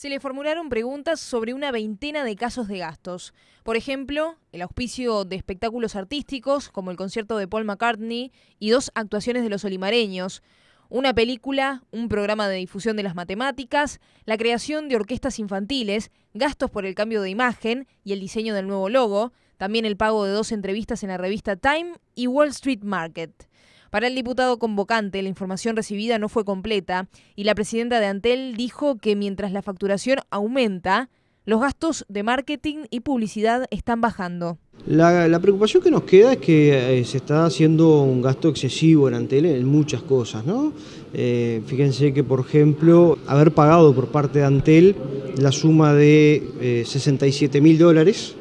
se le formularon preguntas sobre una veintena de casos de gastos. Por ejemplo, el auspicio de espectáculos artísticos, como el concierto de Paul McCartney, y dos actuaciones de los olimareños, una película, un programa de difusión de las matemáticas, la creación de orquestas infantiles, gastos por el cambio de imagen y el diseño del nuevo logo, también el pago de dos entrevistas en la revista Time y Wall Street Market. Para el diputado convocante, la información recibida no fue completa y la presidenta de Antel dijo que mientras la facturación aumenta, los gastos de marketing y publicidad están bajando. La, preocupación que nos queda es que eh, se está haciendo un gasto excesivo en Antel en muchas cosas, ¿no? Eh, fíjense que, por ejemplo, haber pagado por parte de Antel la suma de 67 eh, mil dólares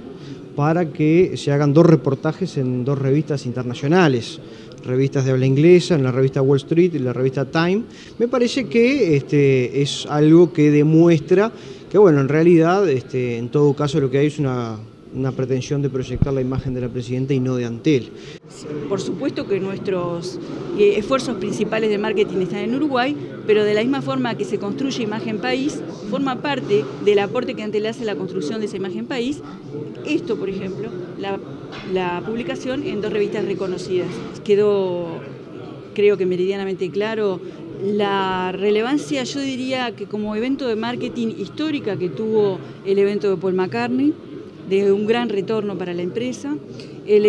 para que se hagan dos reportajes en dos revistas internacionales. Revistas de habla inglesa, en la revista Wall Street y la revista Time, me parece que este, es algo que demuestra que, bueno, en realidad, este, en todo caso, lo que hay es una, una pretensión de proyectar la imagen de la presidenta y no de Antel. Por supuesto que nuestros eh, esfuerzos principales de marketing están en Uruguay, pero de la misma forma que se construye imagen país, forma parte del aporte que Antel hace a la construcción de esa imagen país. Esto, por ejemplo, la, la publicación en dos revistas reconocidas. Quedó, creo que meridianamente claro, la relevancia, yo diría que como evento de marketing histórica que tuvo el evento de Paul McCartney, de un gran retorno para la empresa. El,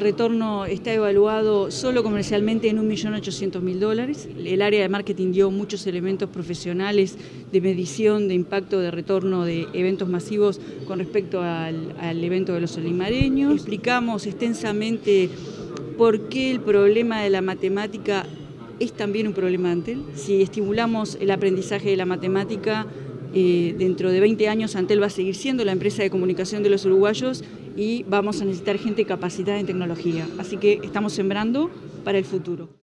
retorno está evaluado solo comercialmente en 1.800.000 dólares. El área de marketing dio muchos elementos profesionales de medición de impacto de retorno de eventos masivos con respecto al, evento de los olimareños. Explicamos extensamente por qué el problema de la matemática es también un problema Antel. Si estimulamos el aprendizaje de la matemática, dentro de 20 años Antel va a seguir siendo la empresa de comunicación de los uruguayos y vamos a necesitar gente capacitada en tecnología. Así que estamos sembrando para el futuro.